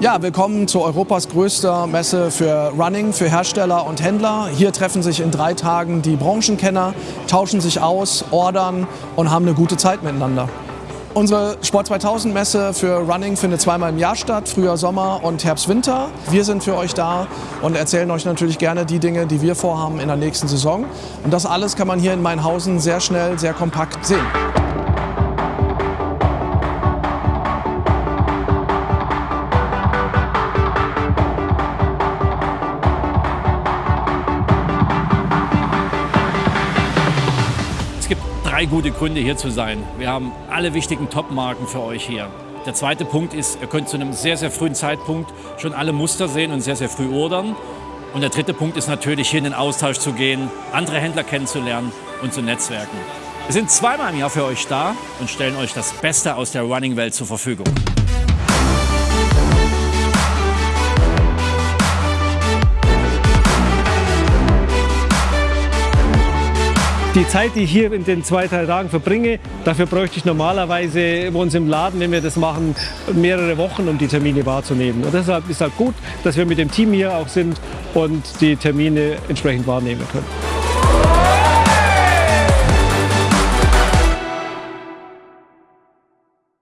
Ja, willkommen zu Europas größter Messe für Running, für Hersteller und Händler. Hier treffen sich in drei Tagen die Branchenkenner, tauschen sich aus, ordern und haben eine gute Zeit miteinander. Unsere Sport 2000 Messe für Running findet zweimal im Jahr statt, Frühjahr, Sommer und Herbst, Winter. Wir sind für euch da und erzählen euch natürlich gerne die Dinge, die wir vorhaben in der nächsten Saison. Und das alles kann man hier in Mainhausen sehr schnell, sehr kompakt sehen. Drei gute Gründe hier zu sein. Wir haben alle wichtigen Top-Marken für euch hier. Der zweite Punkt ist, ihr könnt zu einem sehr, sehr frühen Zeitpunkt schon alle Muster sehen und sehr, sehr früh ordern. Und der dritte Punkt ist natürlich, hier in den Austausch zu gehen, andere Händler kennenzulernen und zu netzwerken. Wir sind zweimal im Jahr für euch da und stellen euch das Beste aus der Running-Welt zur Verfügung. Die Zeit, die ich hier in den zwei, drei Tagen verbringe, dafür bräuchte ich normalerweise bei uns im Laden, wenn wir das machen, mehrere Wochen, um die Termine wahrzunehmen. Und deshalb ist halt gut, dass wir mit dem Team hier auch sind und die Termine entsprechend wahrnehmen können.